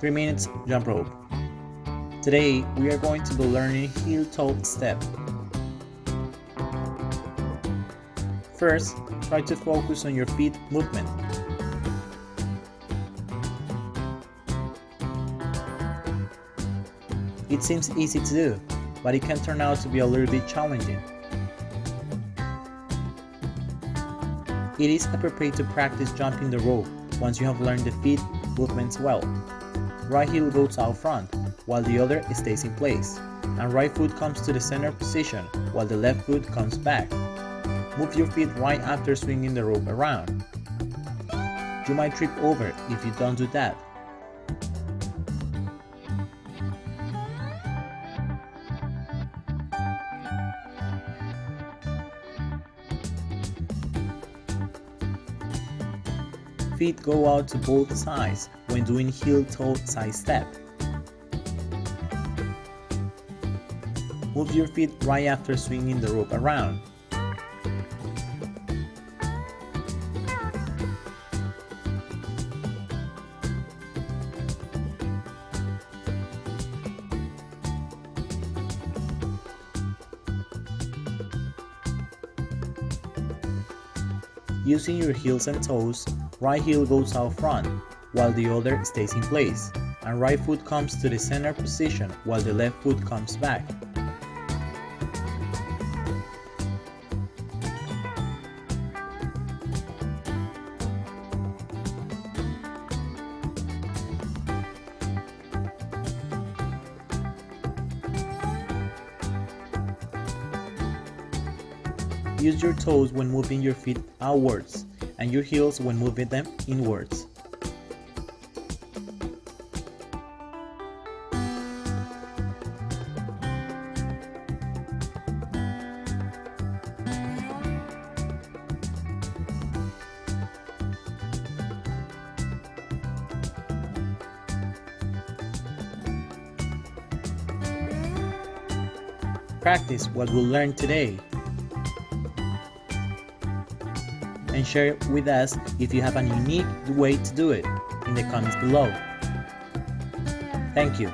3 minutes jump rope. Today we are going to be learning heel toe step. First, try to focus on your feet movement. It seems easy to do, but it can turn out to be a little bit challenging. It is appropriate to practice jumping the rope once you have learned the feet movements well. Right heel goes out front, while the other stays in place, and right foot comes to the center position while the left foot comes back. Move your feet right after swinging the rope around. You might trip over if you don't do that, feet go out to both sides when doing heel-toe side step. Move your feet right after swinging the rope around. Using your heels and toes, right heel goes out front, while the other stays in place, and right foot comes to the center position while the left foot comes back. Use your toes when moving your feet outwards and your heels when moving them inwards. Practice what we learned today and share with us if you have a unique way to do it in the comments below. Thank you.